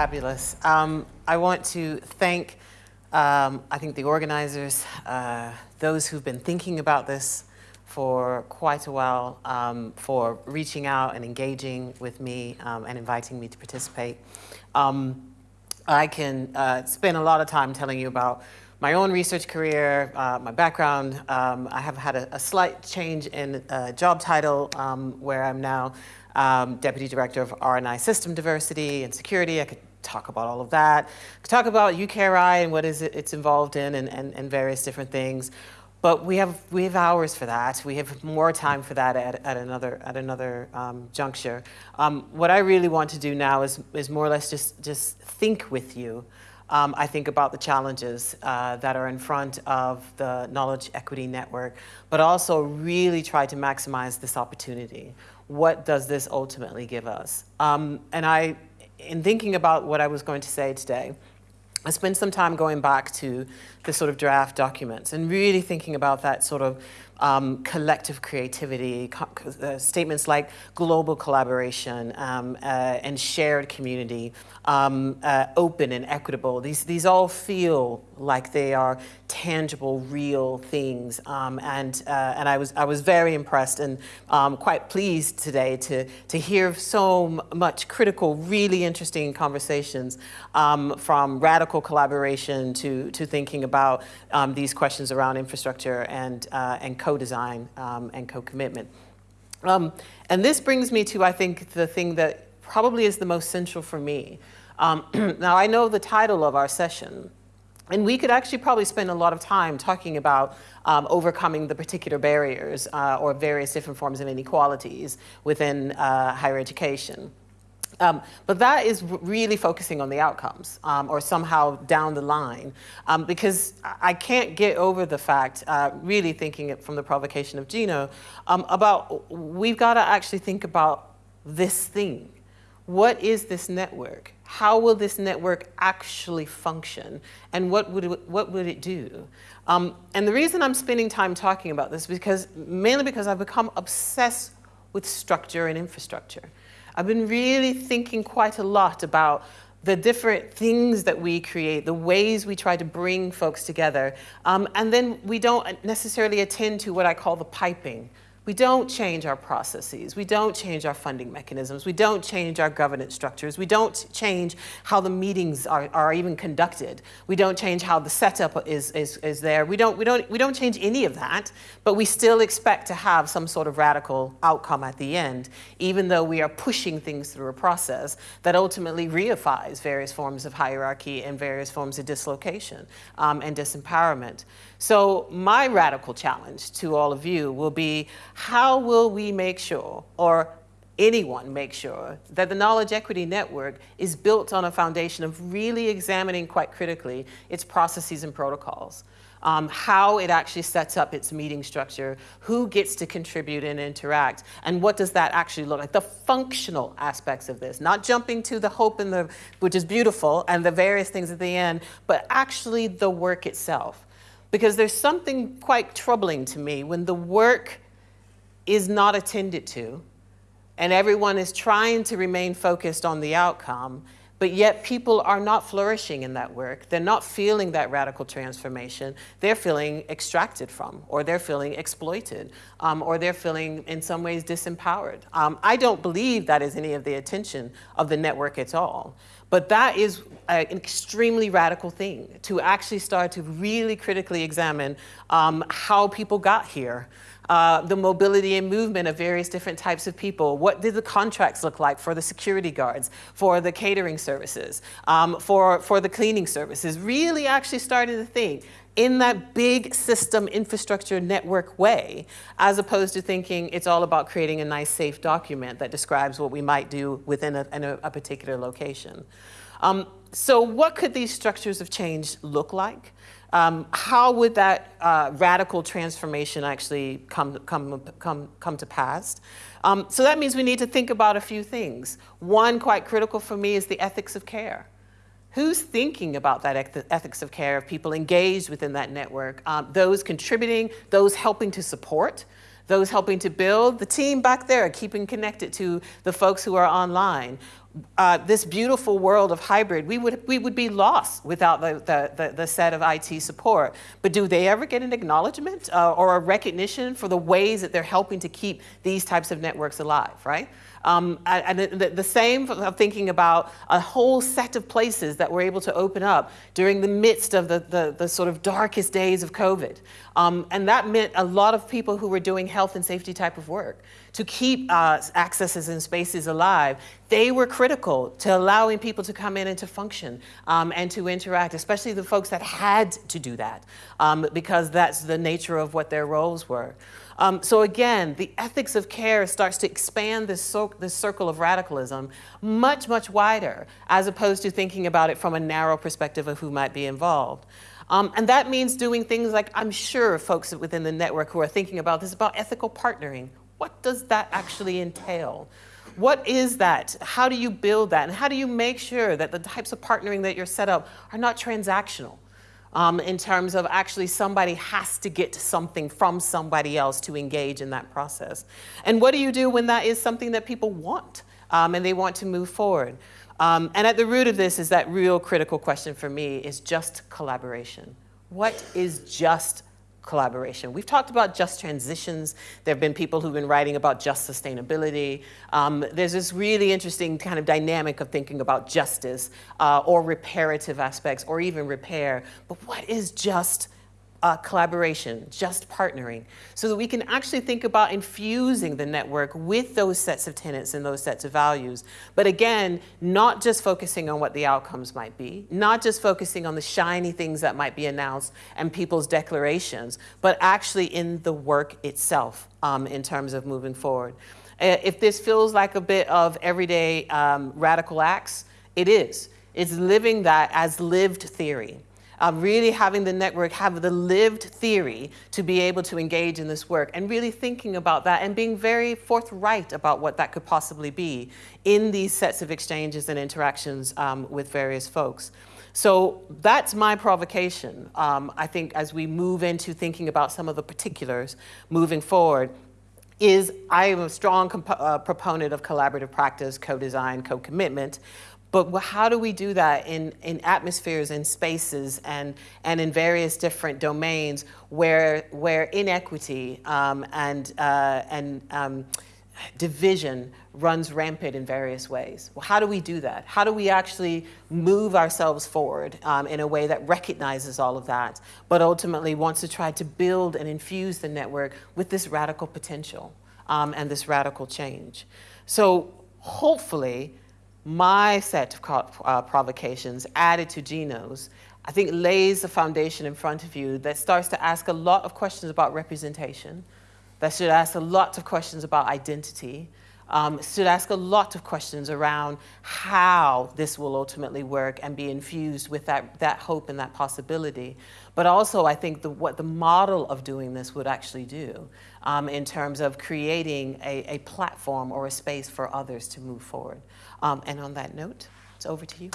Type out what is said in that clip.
fabulous. Um, I want to thank, um, I think, the organizers, uh, those who've been thinking about this for quite a while, um, for reaching out and engaging with me um, and inviting me to participate. Um, I can uh, spend a lot of time telling you about my own research career, uh, my background. Um, I have had a, a slight change in uh, job title where I'm now um, Deputy Director of R&I System Diversity and Security. I could talk about all of that. Talk about UKRI and what is it it's involved in and, and, and various different things. But we have, we have hours for that. We have more time for that at, at another, at another um, juncture. Um, what I really want to do now is, is more or less just, just think with you um, I think about the challenges uh, that are in front of the Knowledge Equity Network, but also really try to maximize this opportunity. What does this ultimately give us? Um, and I, in thinking about what I was going to say today, I spent some time going back to the sort of draft documents and really thinking about that sort of um, collective creativity, co uh, statements like global collaboration um, uh, and shared community, um, uh, open and equitable. These, these all feel like they are tangible, real things. Um, and uh, and I, was, I was very impressed and um, quite pleased today to, to hear so much critical, really interesting conversations um, from radical collaboration to, to thinking about these questions around infrastructure and, uh, and code co-design um, and co-commitment. Um, and this brings me to, I think, the thing that probably is the most central for me. Um, now, I know the title of our session, and we could actually probably spend a lot of time talking about um, overcoming the particular barriers uh, or various different forms of inequalities within uh, higher education. Um, but that is really focusing on the outcomes um, or somehow down the line um, because I can't get over the fact, uh, really thinking it from the provocation of Gino, um, about we've got to actually think about this thing. What is this network? How will this network actually function? And what would it, what would it do? Um, and the reason I'm spending time talking about this is because mainly because I've become obsessed with structure and infrastructure. I've been really thinking quite a lot about the different things that we create, the ways we try to bring folks together. Um, and then we don't necessarily attend to what I call the piping, we don't change our processes. We don't change our funding mechanisms. We don't change our governance structures. We don't change how the meetings are, are even conducted. We don't change how the setup is, is, is there. We don't, we, don't, we don't change any of that, but we still expect to have some sort of radical outcome at the end, even though we are pushing things through a process that ultimately reifies various forms of hierarchy and various forms of dislocation um, and disempowerment. So my radical challenge to all of you will be, how will we make sure, or anyone make sure, that the Knowledge Equity Network is built on a foundation of really examining quite critically its processes and protocols. Um, how it actually sets up its meeting structure, who gets to contribute and interact, and what does that actually look like, the functional aspects of this, not jumping to the hope and the, which is beautiful, and the various things at the end, but actually the work itself. Because there's something quite troubling to me when the work is not attended to and everyone is trying to remain focused on the outcome, but yet people are not flourishing in that work. They're not feeling that radical transformation. They're feeling extracted from, or they're feeling exploited, um, or they're feeling in some ways disempowered. Um, I don't believe that is any of the attention of the network at all. But that is an extremely radical thing, to actually start to really critically examine um, how people got here, uh, the mobility and movement of various different types of people. What did the contracts look like for the security guards, for the catering services, um, for, for the cleaning services? Really actually started to think in that big system infrastructure network way, as opposed to thinking it's all about creating a nice safe document that describes what we might do within a, a, a particular location. Um, so what could these structures of change look like? Um, how would that uh, radical transformation actually come, come, come, come to pass? Um, so that means we need to think about a few things. One quite critical for me is the ethics of care. Who's thinking about that ethics of care of people engaged within that network? Um, those contributing, those helping to support, those helping to build, the team back there keeping connected to the folks who are online. Uh, this beautiful world of hybrid, we would, we would be lost without the, the, the, the set of IT support. But do they ever get an acknowledgement uh, or a recognition for the ways that they're helping to keep these types of networks alive, right? Um, and the, the, same of thinking about a whole set of places that were able to open up during the midst of the, the, the sort of darkest days of COVID. Um, and that meant a lot of people who were doing health and safety type of work to keep uh, accesses and spaces alive, they were critical to allowing people to come in and to function um, and to interact, especially the folks that had to do that um, because that's the nature of what their roles were. Um, so again, the ethics of care starts to expand this, this circle of radicalism much, much wider, as opposed to thinking about it from a narrow perspective of who might be involved. Um, and that means doing things like I'm sure folks within the network who are thinking about this about ethical partnering. What does that actually entail? What is that? How do you build that? And how do you make sure that the types of partnering that you're set up are not transactional? Um, in terms of actually somebody has to get something from somebody else to engage in that process. And what do you do when that is something that people want um, and they want to move forward? Um, and at the root of this is that real critical question for me is just collaboration. What is just collaboration. We've talked about just transitions. There have been people who've been writing about just sustainability. Um, there's this really interesting kind of dynamic of thinking about justice uh, or reparative aspects or even repair. But what is just uh, collaboration, just partnering, so that we can actually think about infusing the network with those sets of tenets and those sets of values. But again, not just focusing on what the outcomes might be, not just focusing on the shiny things that might be announced and people's declarations, but actually in the work itself um, in terms of moving forward. If this feels like a bit of everyday um, radical acts, it is. It's living that as lived theory um, really having the network have the lived theory to be able to engage in this work and really thinking about that and being very forthright about what that could possibly be in these sets of exchanges and interactions um, with various folks. So that's my provocation, um, I think, as we move into thinking about some of the particulars moving forward, is I am a strong uh, proponent of collaborative practice, co-design, co-commitment, but how do we do that in, in atmospheres and spaces and, and in various different domains where, where inequity um, and, uh, and um, division runs rampant in various ways? Well, how do we do that? How do we actually move ourselves forward um, in a way that recognizes all of that, but ultimately wants to try to build and infuse the network with this radical potential um, and this radical change? So hopefully, my set of uh, provocations added to Gino's, I think lays the foundation in front of you that starts to ask a lot of questions about representation, that should ask a lot of questions about identity, um, should ask a lot of questions around how this will ultimately work and be infused with that, that hope and that possibility. But also, I think the, what the model of doing this would actually do um, in terms of creating a, a, platform or a space for others to move forward. Um, and on that note, it's over to you.